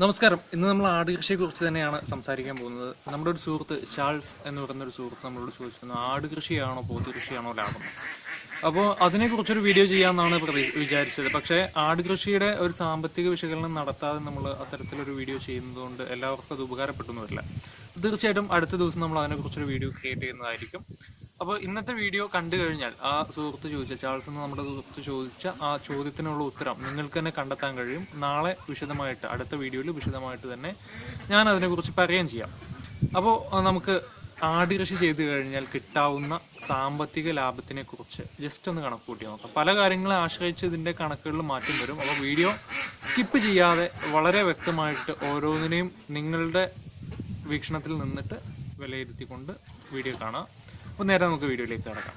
നമസ്കാരം. ഇന്ന് നമ്മൾ ആടുകൃഷിയെക്കുറിച്ച് തന്നെയാണ് സംസാരിക്കാൻ പോകുന്നത്. നമ്മുടെ ഒരു സുഹൃത്ത് ചാൾസ് എന്ന് പറയുന്ന ഒരു സുഹൃത്ത് നമ്മളോട് ചോദിച്ചിരുന്നു ആടുകൃഷിയാണോ പോത്തുകൃഷിയാണോ പോത്ത് ലാഭം? അപ്പോൾ അതിനെക്കുറിച്ചൊരു വീഡിയോ ചെയ്യാമെന്നാണ് പ്രതി വിചാരിച്ചത്. പക്ഷേ ആട് കൃഷിയുടെ ഒരു സാമ്പത്തിക വിശകലനം നടത്താതെ നമ്മൾ അത്തരത്തിലൊരു വീഡിയോ ചെയ്യുന്നതുകൊണ്ട് എല്ലാവർക്കും അത് ഉപകാരപ്പെട്ടെന്ന് വരില്ല. തീർച്ചയായിട്ടും അടുത്ത ദിവസം നമ്മൾ അതിനെക്കുറിച്ചൊരു വീഡിയോ ക്രിയേറ്റ് ചെയ്യുന്നതായിരിക്കും. അപ്പോൾ ഇന്നത്തെ വീഡിയോ കണ്ടു കഴിഞ്ഞാൽ ആ സുഹൃത്ത് ചോദിച്ച ചാൾസ് എന്ന് നമ്മുടെ സുഹൃത്ത് ചോദിച്ച ആ ചോദ്യത്തിനുള്ള ഉത്തരം നിങ്ങൾക്ക് തന്നെ കണ്ടെത്താൻ കഴിയും. നാളെ വിശദമായിട്ട് അടുത്ത വീഡിയോയിൽ വിശദമായിട്ട് തന്നെ ഞാൻ അതിനെക്കുറിച്ച് പറയുകയും ചെയ്യാം. അപ്പോൾ നമുക്ക് ആട് കൃഷി ചെയ്തു കഴിഞ്ഞാൽ കിട്ടാവുന്ന സാമ്പത്തിക ലാഭത്തിനെ കുറിച്ച് ജസ്റ്റ് ഒന്ന് കണക്ക് കൂട്ടി നോക്കാം. പല കാര്യങ്ങളെ ആശ്രയിച്ച് ഇതിന്റെ കണക്കുകളിൽ മാറ്റം വരും. അപ്പോൾ വീഡിയോ സ്കിപ്പ് ചെയ്യാതെ വളരെ വ്യക്തമായിട്ട് ഓരോന്നിനെയും നിങ്ങളുടെ വീക്ഷണത്തിൽ നിന്നിട്ട് വിലയിരുത്തിക്കൊണ്ട് വീഡിയോ കാണാം. അപ്പോൾ നേരെ നമുക്ക് വീഡിയോയിലേക്ക് കിടക്കാം.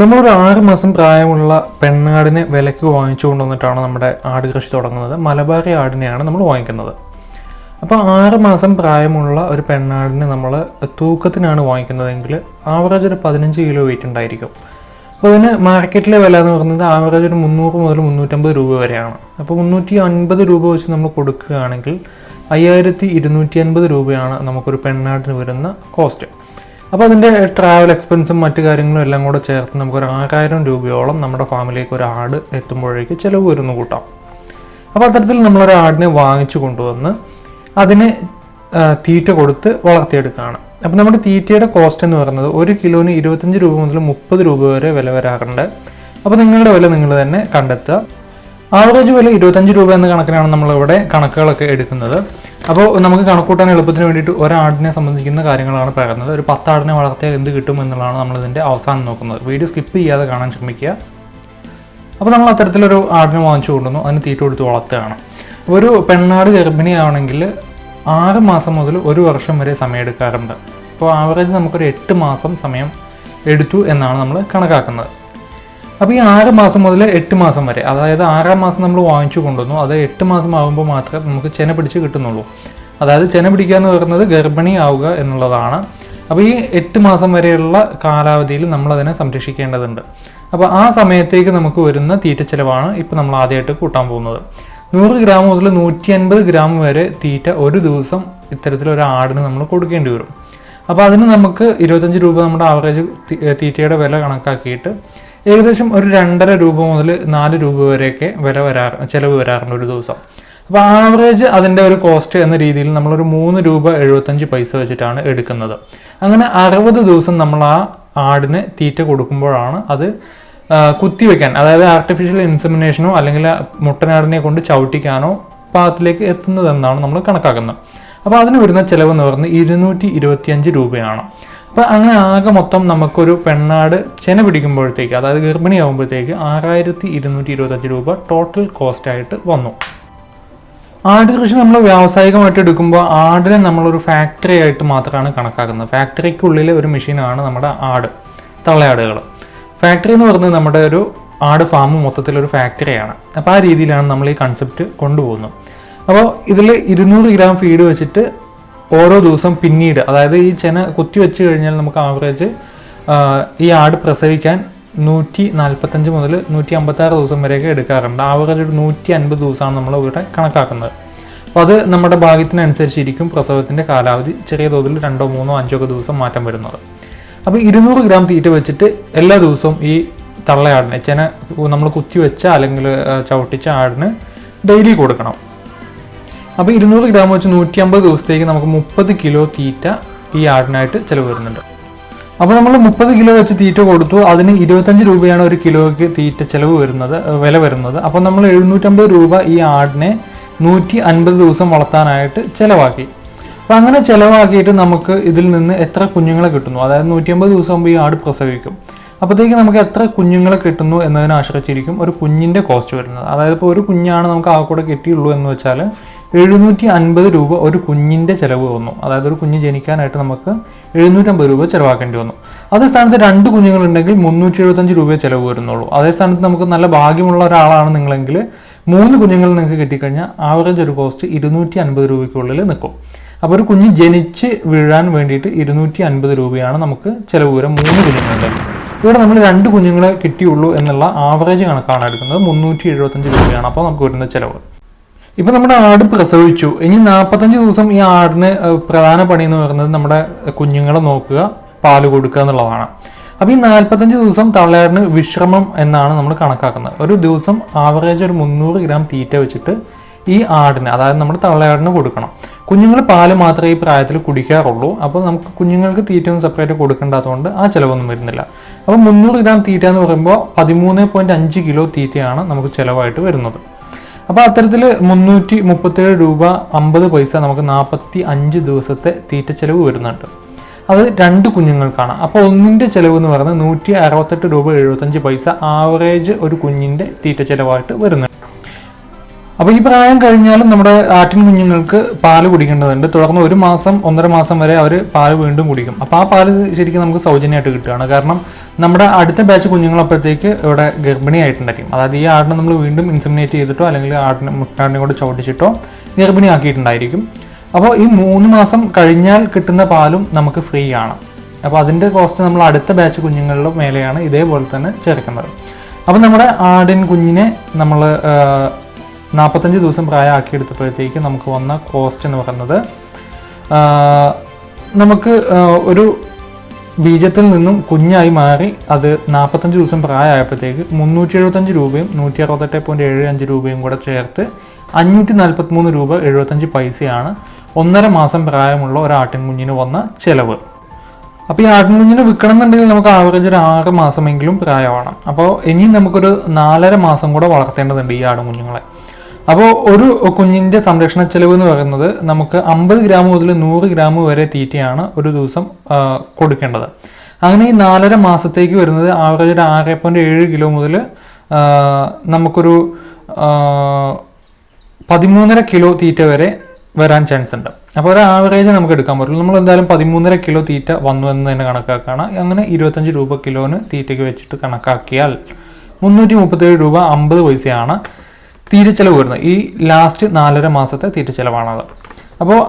നമ്മളൊരു ആറ് മാസം പ്രായമുള്ള പെണ്ണാടിനെ വിലക്ക് വാങ്ങിച്ചു കൊണ്ടുവന്നിട്ടാണ് നമ്മുടെ ആട് കൃഷി തുടങ്ങുന്നത്. മലബാറി ആടിനെയാണ് നമ്മൾ വാങ്ങിക്കുന്നത്. അപ്പോൾ ആറ് മാസം പ്രായമുള്ള ഒരു പെണ്ണാടിനെ നമ്മൾ തൂക്കത്തിനാണ് വാങ്ങിക്കുന്നതെങ്കിൽ ആവറേജ് ഒരു പതിനഞ്ച് കിലോ വെയിറ്റ് ഉണ്ടായിരിക്കും. അപ്പോൾ ഇതിന് മാർക്കറ്റിലെ വില എന്ന് പറയുന്നത് ആവറേജ് ഒരു മുന്നൂറ് മുതൽ മുന്നൂറ്റമ്പത് രൂപ വരെയാണ്. അപ്പോൾ മുന്നൂറ്റി അൻപത് രൂപ വെച്ച് നമ്മൾ കൊടുക്കുകയാണെങ്കിൽ അയ്യായിരത്തി ഇരുന്നൂറ്റി അൻപത് രൂപയാണ് നമുക്കൊരു പെണ്ണാടിന് വരുന്ന കോസ്റ്റ് അപ്പോൾ അതിന്റെ ട്രാവൽ എക്സ്പെൻസും മറ്റു കാര്യങ്ങളും എല്ലാം കൂടെ ചേർത്ത് നമുക്കൊരു ആറായിരം രൂപയോളം നമ്മുടെ ഫാമിലേക്ക് ഒരു ആട് എത്തുമ്പോഴേക്ക് ചിലവ് വരുന്നു കൂട്ടാം. അപ്പോൾ അത്തരത്തിൽ നമ്മളൊരു ആടിനെ വാങ്ങിച്ചു കൊണ്ടുവന്ന് അതിന് തീറ്റ കൊടുത്ത് വളർത്തിയെടുക്കുകയാണ്. അപ്പോൾ നമ്മുടെ തീറ്റയുടെ കോസ്റ്റ് എന്ന് പറയുന്നത് ഒരു കിലോന് ഇരുപത്തഞ്ച് രൂപ മുതൽ മുപ്പത് രൂപ വരെ വില വരാറുണ്ട്. അപ്പോൾ നിങ്ങളുടെ വില നിങ്ങൾ തന്നെ കണ്ടെത്തുക. ആവറേജ് വില ഇരുപത്തഞ്ച് രൂപ എന്ന കണക്കിനാണ് നമ്മളിവിടെ കണക്കുകളൊക്കെ എടുക്കുന്നത്. അപ്പോൾ നമുക്ക് കണക്കൂട്ടാൻ എളുപ്പത്തിന് വേണ്ടിയിട്ട് ഒരാടിനെ സംബന്ധിക്കുന്ന കാര്യങ്ങളാണ് പറയുന്നത്. ഒരു പത്താടിനെ വളർത്തിയാൽ എന്ത് കിട്ടും എന്നുള്ളതാണ് നമ്മളിതിന്റെ അവസാനം നോക്കുന്നത്. വീഡിയോ സ്കിപ്പ് ചെയ്യാതെ കാണാൻ ശ്രമിക്കുക. അപ്പോൾ നമ്മൾ അത്തരത്തിലൊരു ആടിനെ വാങ്ങിച്ചു കൊണ്ടുവന്നു. അതിന് തീറ്റ കൊടുത്ത് വളർത്തുകയാണ്. ഒരു പെണ്ണാട് ഗർഭിണിയാവണമെങ്കിൽ ആറ് മാസം മുതൽ ഒരു വർഷം വരെ സമയം എടുക്കാറുണ്ട് അപ്പോൾ ആവറേജ് നമുക്കൊരു എട്ട് മാസം സമയം എടുത്തു എന്നാണ് നമ്മൾ കണക്കാക്കുന്നത്. അപ്പോൾ ഈ ആറ് മാസം മുതൽ എട്ട് മാസം വരെ അതായത് ആറാം മാസം നമ്മൾ വാങ്ങിച്ചു കൊണ്ടുവന്നു അത് എട്ട് മാസം ആകുമ്പോൾ മാത്രമേ നമുക്ക് ചെന പിടിച്ച് കിട്ടുന്നുള്ളൂ. അതായത് ചെന പിടിക്കുക എന്ന് പറയുന്നത് ഗർഭിണി ആവുക എന്നുള്ളതാണ്. അപ്പോൾ ഈ എട്ട് മാസം വരെയുള്ള കാലാവധിയിൽ നമ്മൾ അതിനെ സംരക്ഷിക്കേണ്ടതുണ്ട്. അപ്പോൾ ആ സമയത്തേക്ക് നമുക്ക് വരുന്ന തീറ്റ ചിലവാണ് ഇപ്പോൾ നമ്മൾ ആദ്യമായിട്ട് കൂട്ടാൻ പോകുന്നത്. നൂറ് ഗ്രാം മുതൽ നൂറ്റി അൻപത് ഗ്രാം വരെ തീറ്റ ഒരു ദിവസം ഇത്തരത്തിലൊരു ആടിന് നമ്മൾ കൊടുക്കേണ്ടി വരും. അപ്പോൾ അതിന് നമുക്ക് ഇരുപത്തഞ്ച് രൂപ നമ്മുടെ ആവറേജ് തീറ്റയുടെ വില കണക്കാക്കിയിട്ട് ഏകദേശം ഒരു രണ്ടര രൂപ മുതൽ നാല് രൂപ വരെയൊക്കെ വില വരാ ചിലവ് വരാറുണ്ട് ഒരു ദിവസം. അപ്പോൾ ആവറേജ് അതിന്റെ ഒരു കോസ്റ്റ് എന്ന രീതിയിൽ നമ്മളൊരു മൂന്ന് രൂപ എഴുപത്തഞ്ച് പൈസ വെച്ചിട്ടാണ് എടുക്കുന്നത്. അങ്ങനെ അറുപത് ദിവസം നമ്മൾ ആ ആടിന് തീറ്റ കൊടുക്കുമ്പോഴാണ് അത് കുത്തിവെക്കാൻ അതായത് ആർട്ടിഫിഷ്യൽ ഇൻസെമിനേഷനോ അല്ലെങ്കിൽ മുട്ടനാടിനെ കൊണ്ട് ചവിട്ടിക്കാനോ പാകത്തിലേക്ക് എത്തുന്നതെന്നാണ് നമ്മൾ കണക്കാക്കുന്നത്. അപ്പോൾ അതിന് വരുന്ന ചിലവ് എന്ന് പറയുന്നത് ഇരുന്നൂറ്റി ഇരുപത്തിയഞ്ച് രൂപയാണ്. അപ്പോൾ അങ്ങനെ ആകെ മൊത്തം നമുക്കൊരു പെണ്ണാട് ചെന പിടിക്കുമ്പോഴത്തേക്ക് അതായത് ഗർഭിണിയാകുമ്പോഴത്തേക്ക് ആറായിരത്തി ഇരുന്നൂറ്റി ഇരുപത്തഞ്ച് രൂപ ടോട്ടൽ കോസ്റ്റ് ആയിട്ട് വന്നു. ആട് കൃഷി നമ്മൾ വ്യാവസായികമായിട്ട് എടുക്കുമ്പോൾ ആടിനെ നമ്മളൊരു ഫാക്ടറി ആയിട്ട് മാത്രമാണ് കണക്കാക്കുന്നത്. ഫാക്ടറിക്കുള്ളിലെ ഒരു മെഷീനാണ് നമ്മുടെ ആട് തള്ളയാടുകൾ. ഫാക്ടറി എന്ന് പറയുന്നത് നമ്മുടെ ഒരു ആട് ഫാം മൊത്തത്തിലൊരു ഫാക്ടറിയാണ് അപ്പോൾ ആ രീതിയിലാണ് നമ്മൾ ഈ കൺസെപ്റ്റ് കൊണ്ടുപോകുന്നത് അപ്പോൾ ഇതിൽ ഇരുന്നൂറ് ഗ്രാം ഫീഡ് വെച്ചിട്ട് ഓരോ ദിവസം പിന്നീട് അതായത് ഈ ചെന കുത്തി വെച്ച് കഴിഞ്ഞാൽ നമുക്ക് ആവറേജ് ഈ ആട് പ്രസവിക്കാൻ നൂറ്റി നാൽപ്പത്തഞ്ച് മുതൽ നൂറ്റി അമ്പത്താറ് ദിവസം വരെയൊക്കെ എടുക്കാറുണ്ട്. ആവറേജ് ഒരു നൂറ്റി അൻപത് ദിവസമാണ് നമ്മൾ ഇവിടെ കണക്കാക്കുന്നത്. അപ്പോൾ അത് നമ്മുടെ ഭാഗ്യത്തിനനുസരിച്ചിരിക്കും പ്രസവത്തിന്റെ കാലാവധി ചെറിയ തോതിൽ രണ്ടോ മൂന്നോ അഞ്ചോ ഒക്കെ ദിവസം മാറ്റം വരുന്നത്. അപ്പോൾ ഇരുന്നൂറ് ഗ്രാം തീറ്റ വെച്ചിട്ട് എല്ലാ ദിവസവും ഈ തള്ളയാടിനെ ചെന നമ്മൾ കുത്തി വെച്ച അല്ലെങ്കിൽ ചവിട്ടിച്ച ആടിന് ഡെയിലി കൊടുക്കണം. അപ്പോൾ ഇരുന്നൂറ് ഗ്രാം വെച്ച് നൂറ്റി അമ്പത് ദിവസത്തേക്ക് നമുക്ക് മുപ്പത് കിലോ തീറ്റ ഈ ആടിനായിട്ട് ചിലവ് വരുന്നുണ്ട്. അപ്പോൾ നമ്മൾ മുപ്പത് കിലോ വെച്ച് തീറ്റ കൊടുത്തു അതിന് ഇരുപത്തഞ്ച് രൂപയാണ് ഒരു കിലോയ്ക്ക് തീറ്റ ചിലവ് വരുന്നത് വില വരുന്നത്. അപ്പോൾ നമ്മൾ എഴുന്നൂറ്റമ്പത് രൂപ ഈ ആടിനെ നൂറ്റി അൻപത് ദിവസം വളർത്താനായിട്ട് ചിലവാക്കി. അപ്പോൾ അങ്ങനെ ചിലവാക്കിയിട്ട് നമുക്ക് ഇതിൽ നിന്ന് എത്ര കുഞ്ഞുങ്ങളെ കിട്ടുന്നു? അതായത് നൂറ്റിയമ്പത് ദിവസം ആകുമ്പോൾ ഈ ആട് പ്രസവിക്കും. അപ്പോഴത്തേക്ക് നമുക്ക് എത്ര കുഞ്ഞുങ്ങളെ കിട്ടുന്നു എന്നതിനെ ആശ്രയിച്ചിരിക്കും ഒരു കുഞ്ഞിന്റെ കോസ്റ്റ് വരുന്നത്. അതായത് ഇപ്പോൾ ഒരു കുഞ്ഞാണ് നമുക്ക് ആ കൂടെ കിട്ടിയുള്ളൂ എന്ന് വെച്ചാൽ എഴുന്നൂറ്റി അൻപത് രൂപ ഒരു കുഞ്ഞിന്റെ ചിലവ് വന്നു. അതായത് ഒരു കുഞ്ഞ് ജനിക്കാനായിട്ട് നമുക്ക് എഴുന്നൂറ്റമ്പത് രൂപ ചിലവാക്കേണ്ടി വന്നു. അതേ സ്ഥാനത്ത് രണ്ട് കുഞ്ഞുങ്ങളുണ്ടെങ്കിൽ മുന്നൂറ്റി എഴുപത്തഞ്ച് രൂപയെ ചിലവ് വരുന്നുള്ളൂ. അതേ സ്ഥാനത്ത് നമുക്ക് നല്ല ഭാഗ്യമുള്ള ഒരാളാണ് നിങ്ങളെങ്കിൽ മൂന്ന് കുഞ്ഞുങ്ങൾ നിങ്ങൾക്ക് കിട്ടിക്കഴിഞ്ഞാൽ ആവറേജ് ഒരു കോസ്റ്റ് ഇരുന്നൂറ്റി അൻപത് രൂപയ്ക്കുള്ളിൽ നിൽക്കും. അപ്പോൾ ഒരു കുഞ്ഞ് ജനിച്ച് വീഴാൻ വേണ്ടിയിട്ട് ഇരുന്നൂറ്റി അൻപത് രൂപയാണ് നമുക്ക് ചിലവ് വരെ മൂന്ന് കുഞ്ഞുങ്ങളുണ്ട്. ഇവിടെ നമ്മൾ രണ്ട് കുഞ്ഞുങ്ങളെ കിട്ടിയുള്ളൂ എന്നുള്ള ആവറേജ് കണക്കാണ് എടുക്കുന്നത്. മുന്നൂറ്റി എഴുപത്തഞ്ച് രൂപയാണ് അപ്പോൾ നമുക്ക് വരുന്ന ചിലവ്. ഇപ്പോൾ നമ്മുടെ ആട് പ്രസവിച്ചു. ഇനി നാൽപ്പത്തഞ്ച് ദിവസം ഈ ആടിന് പ്രധാന പണി എന്ന് പറയുന്നത് നമ്മുടെ കുഞ്ഞുങ്ങളെ നോക്കുക പാൽ കൊടുക്കുക എന്നുള്ളതാണ്. അപ്പോൾ ഈ നാൽപ്പത്തഞ്ച് ദിവസം തള്ളയാടിന് വിശ്രമം എന്നാണ് നമ്മൾ കണക്കാക്കുന്നത്. ഒരു ദിവസം ആവറേജ് ഒരു മുന്നൂറ് ഗ്രാം തീറ്റ വെച്ചിട്ട് ഈ ആടിന് അതായത് നമ്മുടെ തള്ളയാടിന് കൊടുക്കണം. കുഞ്ഞുങ്ങൾ പാൽ മാത്രമേ ഈ പ്രായത്തിൽ കുടിക്കാറുള്ളൂ. അപ്പോൾ നമുക്ക് കുഞ്ഞുങ്ങൾക്ക് തീറ്റ ഒന്നും സെപ്പറേറ്റ് കൊടുക്കേണ്ടാത്തതുകൊണ്ട് ആ ചിലവൊന്നും വരുന്നില്ല. അപ്പോൾ മുന്നൂറ് ഗ്രാം തീറ്റ എന്ന് പറയുമ്പോൾ പതിമൂന്ന് പോയിന്റ് അഞ്ച് കിലോ തീറ്റയാണ് നമുക്ക് ചിലവായിട്ട് വരുന്നത്. അപ്പോൾ അത്തരത്തിൽ മുന്നൂറ്റി മുപ്പത്തേഴ് രൂപ അമ്പത് പൈസ നമുക്ക് നാൽപ്പത്തി അഞ്ച് ദിവസത്തെ തീറ്റ ചിലവ് വരുന്നുണ്ട്. അത് രണ്ട് കുഞ്ഞുങ്ങൾക്കാണ്. അപ്പോൾ ഒന്നിന്റെ ചിലവ് എന്ന് പറയുന്നത് നൂറ്റി അറുപത്തെട്ട് രൂപ എഴുപത്തഞ്ച് പൈസ ആവറേജ് ഒരു കുഞ്ഞിന്റെ തീറ്റ ചിലവായിട്ട് വരുന്നുണ്ട്. അപ്പോൾ ഈ പ്രായം കഴിഞ്ഞാലും നമ്മുടെ ആട്ടിൻ കുഞ്ഞുങ്ങൾക്ക് പാൽ കുടിക്കേണ്ടതുണ്ട്. തുടർന്ന് ഒരു മാസം ഒന്നര മാസം വരെ അവർ പാൽ വീണ്ടും കുടിക്കും. അപ്പോൾ ആ പാൽ ശരിക്കും നമുക്ക് സൗജന്യമായിട്ട് കിട്ടുകയാണ്. കാരണം നമ്മുടെ അടുത്ത ബാച്ച് കുഞ്ഞുങ്ങൾ അപ്പോഴത്തേക്ക് ഇവിടെ ഗർഭിണിയായിട്ടുണ്ടായിരിക്കും അതായത് ഈ ആടിനെ നമ്മൾ വീണ്ടും ഇൻസമിനേറ്റ് ചെയ്തിട്ടോ അല്ലെങ്കിൽ ആടിനെ മുട്ടാടിനെ കൂടെ ചവിട്ടിച്ചിട്ടോ ഗർഭിണിയാക്കിയിട്ടുണ്ടായിരിക്കും അപ്പോൾ ഈ മൂന്ന് മാസം കഴിഞ്ഞാൽ കിട്ടുന്ന പാലും നമുക്ക് ഫ്രീ ആണ്. അപ്പോൾ അതിന്റെ കോസ്റ്റ് നമ്മൾ അടുത്ത ബാച്ച് കുഞ്ഞുങ്ങളുടെ മേലെയാണ് ഇതേപോലെ തന്നെ ചേർക്കുന്നത്. അപ്പോൾ നമ്മുടെ ആടിൻ കുഞ്ഞിനെ നമ്മൾ നാൽപ്പത്തഞ്ച് ദിവസം പ്രായമാക്കിയെടുത്തപ്പോഴത്തേക്ക് നമുക്ക് വന്ന കോസ്റ്റ് എന്ന് പറയുന്നത് നമുക്ക് ഒരു ബീജത്തിൽ നിന്നും കുഞ്ഞായി മാറി അത് നാൽപ്പത്തഞ്ച് ദിവസം പ്രായമായപ്പോഴത്തേക്ക് മുന്നൂറ്റി എഴുപത്തഞ്ച് രൂപയും നൂറ്റി അറുപത്തെട്ട് പോയിന്റ് ഏഴ് അഞ്ച് രൂപയും കൂടെ ചേർത്ത് അഞ്ഞൂറ്റി നാൽപ്പത്തിമൂന്ന് രൂപ എഴുപത്തഞ്ച് പൈസയാണ് ഒന്നര മാസം പ്രായമുള്ള ഒരു ആട്ടിൻകുഞ്ഞിന് വന്ന ചിലവ്. അപ്പോൾ ഈ ആട്ടിൻകുഞ്ഞിന് വിൽക്കണം എന്നുണ്ടെങ്കിൽ നമുക്ക് ആവറേജ് ഒരു ആറ് മാസമെങ്കിലും പ്രായമാണ് അപ്പോൾ ഇനിയും നമുക്കൊരു നാലര മാസം കൂടെ വളർത്തേണ്ടതുണ്ട് ഈ ആടുകുഞ്ഞുങ്ങളെ. അപ്പോൾ ഒരു കുഞ്ഞിന്റെ സംരക്ഷണ ചെലവ് എന്ന് പറയുന്നത് നമുക്ക് അമ്പത് ഗ്രാം മുതൽ നൂറ് ഗ്രാം വരെ തീറ്റയാണ് ഒരു ദിവസം കൊടുക്കേണ്ടത്. അങ്ങനെ ഈ നാലര മാസത്തേക്ക് വരുന്നത് ആവറേജ് ഒരു ആറ് പോയിന്റ് ഏഴ് കിലോ മുതൽ നമുക്കൊരു പതിമൂന്നര കിലോ തീറ്റ വരെ വരാൻ ചാൻസ് ഉണ്ട്. അപ്പോൾ ഒരു ആവറേജ് നമുക്ക് എടുക്കാൻ പറ്റുള്ളൂ. നമ്മൾ എന്തായാലും പതിമൂന്നര കിലോ തീറ്റ വന്നു എന്ന് തന്നെ കണക്കാക്കുകയാണ് അങ്ങനെ ഇരുപത്തഞ്ച് രൂപ കിലോന് തീറ്റയ്ക്ക് വെച്ചിട്ട് കണക്കാക്കിയാൽ മുന്നൂറ്റി മുപ്പത്തേഴ് രൂപ അമ്പത് പൈസയാണ്. തീറ്റ ചെലവ് വരുന്നത് ഈ ലാസ്റ്റ് നാലര മാസത്തെ തീറ്റ ചെലവാണത് അപ്പോൾ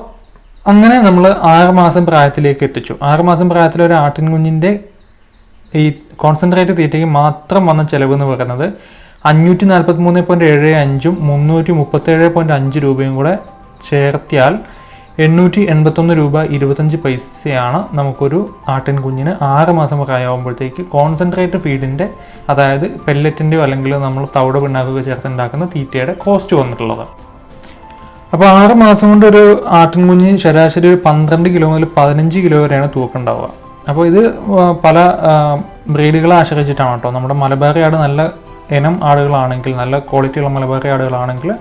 അങ്ങനെ നമ്മൾ ആറുമാസം പ്രായത്തിലേക്ക് എത്തിച്ചു. ആറുമാസം പ്രായത്തിൽ ഒരു ആട്ടിൻകുഞ്ഞിന്റെ ഈ കോൺസെൻട്രേറ്റ് തീറ്റയ്ക്ക് മാത്രം വന്ന ചിലവ് എന്ന് പറയുന്നത് അഞ്ഞൂറ്റി നാൽപ്പത്തി മൂന്ന് പോയിന്റ് ഏഴ് അഞ്ചും മുന്നൂറ്റി മുപ്പത്തേഴ് പോയിന്റ് അഞ്ച് രൂപയും കൂടെ ചേർത്തിയാൽ എണ്ണൂറ്റി എൺപത്തൊന്ന് രൂപ ഇരുപത്തഞ്ച് പൈസയാണ് നമുക്കൊരു ആട്ടിൻ കുഞ്ഞിന് ആറ് മാസം പ്രായമാകുമ്പോഴത്തേക്ക് കോൺസെൻട്രേറ്റ് ഫീഡിന്റെ അതായത് പെല്ലറ്റിന്റെയോ അല്ലെങ്കിൽ നമ്മൾ തവിട് പിണ്ണാക്കൊക്കെ ചേർത്തുണ്ടാക്കുന്ന തീറ്റയുടെ കോസ്റ്റ് വന്നിട്ടുള്ളത്. അപ്പോൾ ആറ് മാസം കൊണ്ട് ഒരു ആട്ടിൻകുഞ്ഞ് ശരാശരി ഒരു പന്ത്രണ്ട് കിലോ മുതൽ പതിനഞ്ച് കിലോ വരെയാണ് തൂക്കം ഉണ്ടാവുക അപ്പോൾ ഇത് പല ബ്രീഡുകളെ ആശ്രയിച്ചിട്ടാണ് കേട്ടോ. നമ്മുടെ മലബാറി ആട് നല്ല ഇനം ആടുകളാണെങ്കിൽ നല്ല ക്വാളിറ്റിയുള്ള മലബാറി ആടുകളാണെങ്കിൽ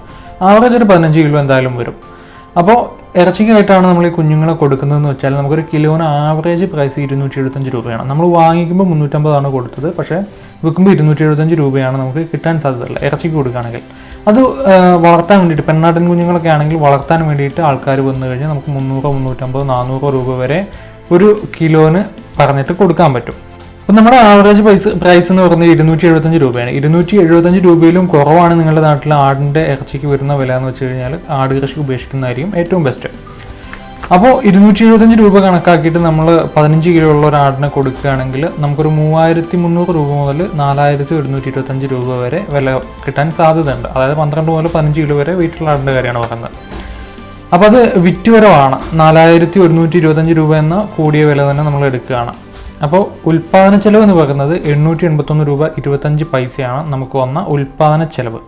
ആവറേജ് ഒരു പതിനഞ്ച് കിലോ എന്തായാലും വരും. അപ്പോൾ ഇറച്ചിക്കായിട്ടാണ് നമ്മൾ ഈ കുഞ്ഞുങ്ങളെ കൊടുക്കുന്നതെന്ന് വെച്ചാൽ നമുക്കൊരു കിലോന് ആവറേജ് പ്രൈസ് ഇരുന്നൂറ്റി എഴുപത്തഞ്ച് രൂപയാണ്. നമ്മൾ വാങ്ങിക്കുമ്പോൾ മുന്നൂറ്റമ്പതാണ് കൊടുത്തത്. പക്ഷേ വിൽക്കുമ്പോൾ ഇരുന്നൂറ്റി എഴുപത്തഞ്ച് രൂപയാണ് നമുക്ക് കിട്ടാൻ സാധ്യതയുള്ള ഇറച്ചിക്ക് കൊടുക്കുകയാണെങ്കിൽ. അത് വളർത്താൻ വേണ്ടിയിട്ട് പെണ്ണാട്ടിൻ കുഞ്ഞുങ്ങളൊക്കെ ആണെങ്കിൽ വളർത്താൻ വേണ്ടിയിട്ട് ആൾക്കാർ വന്നു കഴിഞ്ഞാൽ നമുക്ക് മുന്നൂറോ മുന്നൂറ്റമ്പതോ നാനൂറോ രൂപ വരെ ഒരു കിലോന് പറഞ്ഞിട്ട് കൊടുക്കാൻ പറ്റും. അപ്പം നമ്മുടെ ആവറേജ് പൈസ പ്രൈസ് എന്ന് പറയുന്നത് ഇരുന്നൂറ്റി എഴുപത്തഞ്ച് രൂപയാണ്. ഇരുന്നൂറ്റി എഴുപത്തഞ്ച് രൂപയിലും കുറവാണ് നിങ്ങളുടെ നാട്ടിൽ ആടിന്റെ ഇറച്ചിക്ക് വരുന്ന വില എന്ന് വെച്ച് കഴിഞ്ഞാൽ ആട് കൃഷി ഉപേക്ഷിക്കുന്നതായിരിക്കും ഏറ്റവും ബെസ്റ്റ് അപ്പോൾ ഇരുന്നൂറ്റി എഴുപത്തഞ്ച് രൂപ കണക്കാക്കിയിട്ട് നമ്മൾ പതിനഞ്ച് കിലോ ഉള്ള ഒരു ആടിനെ കൊടുക്കുകയാണെങ്കിൽ നമുക്കൊരു മൂവായിരത്തി മുന്നൂറ് രൂപ മുതൽ നാലായിരത്തി ഒരുന്നൂറ്റി ഇരുപത്തഞ്ച് രൂപ വരെ വില കിട്ടാൻ സാധ്യതയുണ്ട്. അതായത് പന്ത്രണ്ട് മുതൽ പതിനഞ്ച് കിലോ വരെ വീട്ടിലുള്ള ആടിന്റെ കാര്യമാണ് പറയുന്നത്. അപ്പോൾ അത് വിറ്റുവരവാണ് നാലായിരത്തി ഒരുന്നൂറ്റി ഇരുപത്തഞ്ച് രൂപ എന്ന കൂടിയ വില തന്നെ നമ്മൾ എടുക്കുകയാണ്. അപ്പോൾ ഉൽപ്പാദന ചെലവ് എന്ന് പറയുന്നത് എണ്ണൂറ്റി എൺപത്തൊന്ന് രൂപ ഇരുപത്തഞ്ച് പൈസയാണ് നമുക്ക് വന്ന ഉൽപ്പാദന ചെലവ്.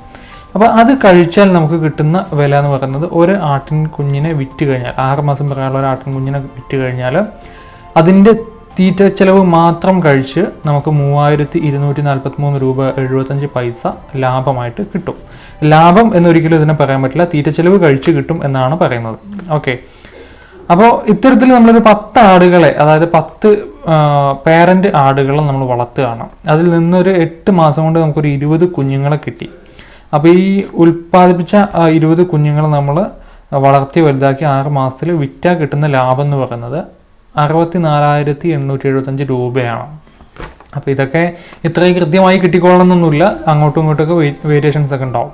അപ്പോൾ അത് കഴിച്ചാൽ നമുക്ക് കിട്ടുന്ന വില എന്ന് പറയുന്നത് ഒരു ആട്ടിൻ കുഞ്ഞിനെ വിറ്റ് കഴിഞ്ഞാൽ ആറ് മാസം പ്രായമുള്ള ഒരു ആട്ടിൻ കുഞ്ഞിനെ വിറ്റ് കഴിഞ്ഞാൽ അതിന്റെ തീറ്റ ചെലവ് മാത്രം കഴിച്ച് നമുക്ക് മൂവായിരത്തി ഇരുന്നൂറ്റി നാൽപ്പത്തി മൂന്ന് രൂപ എഴുപത്തഞ്ച് പൈസ ലാഭമായിട്ട് കിട്ടും. ലാഭം എന്നൊരിക്കലും ഇതിനെ പറയാൻ പറ്റില്ല തീറ്റ ചെലവ് കഴിച്ച് കിട്ടും എന്നാണ് പറയുന്നത്. ഓക്കെ. അപ്പോൾ ഇത്തരത്തിൽ നമ്മളൊരു പത്ത് ആടുകളെ അതായത് പത്ത് പേരന്റ് ആടുകളെ നമ്മൾ വളർത്തുകയാണ്. അതിൽ നിന്നൊരു എട്ട് മാസം കൊണ്ട് നമുക്കൊരു ഇരുപത് കുഞ്ഞുങ്ങളെ കിട്ടി. അപ്പോൾ ഈ ഉൽപ്പാദിപ്പിച്ച ഇരുപത് കുഞ്ഞുങ്ങളെ നമ്മൾ വളർത്തി വലുതാക്കി ആറ് മാസത്തിൽ വിറ്റാൽ കിട്ടുന്ന ലാഭം എന്ന് പറയുന്നത് അറുപത്തി നാലായിരത്തി എണ്ണൂറ്റി എഴുപത്തഞ്ച് രൂപയാണ്. അപ്പോൾ ഇതൊക്കെ ഇത്രയും കൃത്യമായി കിട്ടിക്കൊള്ളണമെന്നൊന്നുമില്ല. അങ്ങോട്ടും ഇങ്ങോട്ടൊക്കെ വേരിയേഷൻസ് ഒക്കെ ഉണ്ടാവും.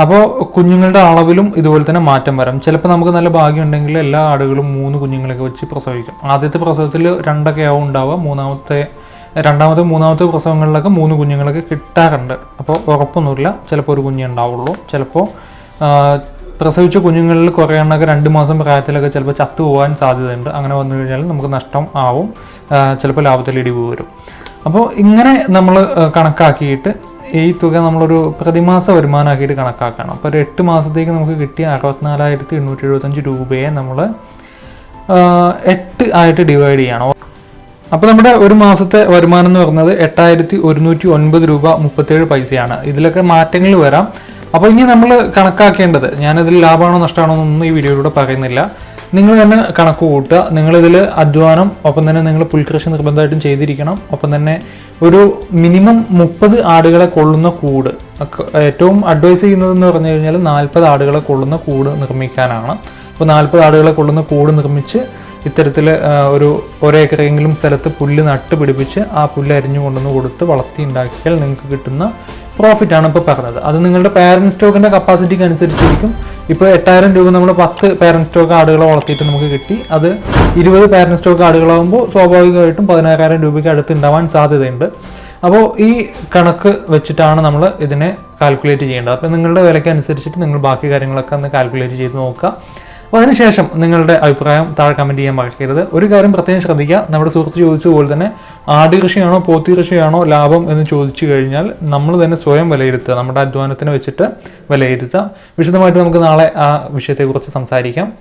അപ്പോൾ കുഞ്ഞുങ്ങളുടെ അളവിലും ഇതുപോലെ തന്നെ മാറ്റം വരാം. ചിലപ്പോൾ നമുക്ക് നല്ല ഭാഗ്യമുണ്ടെങ്കിൽ എല്ലാ ആടുകളും മൂന്ന് കുഞ്ഞുങ്ങളൊക്കെ വെച്ച് പ്രസവിക്കും. ആദ്യത്തെ പ്രസവത്തിൽ രണ്ടൊക്കെ ആവും ഉണ്ടാവുക. മൂന്നാമത്തെ രണ്ടാമത്തെ മൂന്നാമത്തെ പ്രസവങ്ങളിലൊക്കെ മൂന്ന് കുഞ്ഞുങ്ങളൊക്കെ കിട്ടാറുണ്ട്. അപ്പോൾ ഉറപ്പൊന്നുമില്ല. ചിലപ്പോൾ ഒരു കുഞ്ഞേ ഉണ്ടാവുള്ളൂ. ചിലപ്പോൾ പ്രസവിച്ച കുഞ്ഞുങ്ങളിൽ കുറേ എണ്ണമൊക്കെ രണ്ട് മാസം പ്രായത്തിലൊക്കെ ചിലപ്പോൾ ചത്തു പോകാൻ സാധ്യതയുണ്ട്. അങ്ങനെ വന്നു കഴിഞ്ഞാൽ നമുക്ക് നഷ്ടം ആവും. ചിലപ്പോൾ ലാഭത്തിൽ ഇടിവ് വരും. അപ്പോൾ ഇങ്ങനെ നമ്മൾ കണക്കാക്കിയിട്ട് ഈ തുക നമ്മളൊരു പ്രതിമാസ വരുമാനമാക്കിയിട്ട് കണക്കാക്കണം. അപ്പോൾ ഒരു എട്ട് മാസത്തേക്ക് നമുക്ക് കിട്ടിയ അറുപത്തിനാലായിരത്തി എണ്ണൂറ്റി എഴുപത്തഞ്ച് രൂപയെ നമ്മൾ എട്ട് ആയിട്ട് ഡിവൈഡ് ചെയ്യണം. അപ്പോൾ നമ്മുടെ ഒരു മാസത്തെ വരുമാനം എന്ന് പറയുന്നത് എട്ടായിരത്തി ഒരുന്നൂറ്റി ഒൻപത് രൂപ മുപ്പത്തേഴ് പൈസയാണ്. ഇതിലൊക്കെ മാറ്റങ്ങൾ വരാം. അപ്പോൾ ഇനി നമ്മൾ കണക്കാക്കേണ്ടത് ഞാനതിൽ ലാഭമാണോ നഷ്ടമാണോ എന്നൊന്നും ഈ വീഡിയോയിലൂടെ പറയുന്നില്ല. നിങ്ങൾ തന്നെ കണക്ക് കൂട്ടുക. നിങ്ങളിതിൽ അധ്വാനം ഒപ്പം തന്നെ നിങ്ങൾ പുൽകൃഷി നിർബന്ധമായിട്ടും ചെയ്തിരിക്കണം. ഒപ്പം തന്നെ ഒരു മിനിമം മുപ്പത് ആടുകളെ കൊള്ളുന്ന കൂട്. ഏറ്റവും അഡ്വൈസ് ചെയ്യുന്നതെന്ന് പറഞ്ഞു കഴിഞ്ഞാൽ നാൽപ്പത് ആടുകളെ കൊള്ളുന്ന കൂട് നിർമ്മിക്കാനാണ്. അപ്പോൾ നാൽപ്പത് ആടുകളെ കൊള്ളുന്ന കൂട് നിർമ്മിച്ച് ഇത്തരത്തിൽ ഒരു ഒരേക്കറെങ്കിലും സ്ഥലത്ത് പുല്ല് നട്ട് പിടിപ്പിച്ച് ആ പുല്ല് അരിഞ്ഞു കൊണ്ടുവന്ന് കൊടുത്ത് വളർത്തി ഉണ്ടാക്കിയാൽ നിങ്ങൾക്ക് കിട്ടുന്ന പ്രോഫിറ്റ് ആണ് ഇപ്പോൾ പറഞ്ഞത്. അത് നിങ്ങളുടെ പാരന്റ് സ്റ്റോക്കിന്റെ കപ്പാസിറ്റിക്ക് അനുസരിച്ചിരിക്കും. ഇപ്പോൾ എട്ടായിരം രൂപ നമ്മൾ പത്ത് പാരന്റ് സ്റ്റോക്ക് ആടുകളെ വളർത്തിയിട്ട് നമുക്ക് കിട്ടി. അത് ഇരുപത് പാരന്റ് സ്റ്റോക്ക് ആടുകളാകുമ്പോൾ സ്വാഭാവികമായിട്ടും പതിനായിരം രൂപയ്ക്ക് അടുത്ത് ഉണ്ടാവാൻ സാധ്യതയുണ്ട്. അപ്പോൾ ഈ കണക്ക് വെച്ചിട്ടാണ് നമ്മൾ ഇതിനെ കാൽക്കുലേറ്റ് ചെയ്യേണ്ടത്. അപ്പോൾ നിങ്ങളുടെ വിലയ്ക്ക് അനുസരിച്ചിട്ട് നിങ്ങൾ ബാക്കി കാര്യങ്ങളൊക്കെ ഒന്ന് കാൽക്കുലേറ്റ് ചെയ്ത് നോക്കുക. അപ്പോൾ അതിനുശേഷം നിങ്ങളുടെ അഭിപ്രായം താഴെ കമന്റ് ചെയ്യാൻ മറക്കരുത്. ഒരു കാര്യം പ്രത്യേകം ശ്രദ്ധിക്കുക. നമ്മുടെ സുഹൃത്ത് ചോദിച്ച പോലെ തന്നെ ആട് കൃഷിയാണോ പോത്തി കൃഷിയാണോ ലാഭം എന്ന് ചോദിച്ചു കഴിഞ്ഞാൽ നമ്മൾ തന്നെ സ്വയം വിലയിരുത്തുക. നമ്മുടെ അധ്വാനത്തിന് വെച്ചിട്ട് വിലയിരുത്തുക. വിശദമായിട്ട് നമുക്ക് നാളെ ആ വിഷയത്തെക്കുറിച്ച് സംസാരിക്കാം.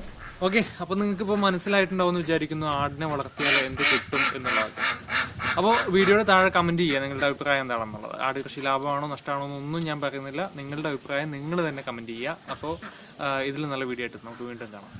ഓക്കെ അപ്പോൾ ഇപ്പൊ മനസ്സിലായിട്ടുണ്ടാവും എന്ന് വിചാരിക്കുന്നു ആടിനെ വളർത്തിയാൽ എന്ത് കിട്ടും എന്നുള്ളത്. അപ്പോൾ വീഡിയോയുടെ താഴെ കമന്റ് ചെയ്യുക നിങ്ങളുടെ അഭിപ്രായം എന്താണെന്നുള്ളത്. ആട് കൃഷി ലാഭമാണോ നഷ്ടമാണോ എന്നൊന്നും ഞാൻ പറയുന്നില്ല. നിങ്ങളുടെ അഭിപ്രായം നിങ്ങൾ തന്നെ കമന്റ് ചെയ്യുക. അപ്പോൾ ഇതിൽ നല്ല വീഡിയോ ആയിട്ട് നമുക്ക് വീണ്ടും കാണാം.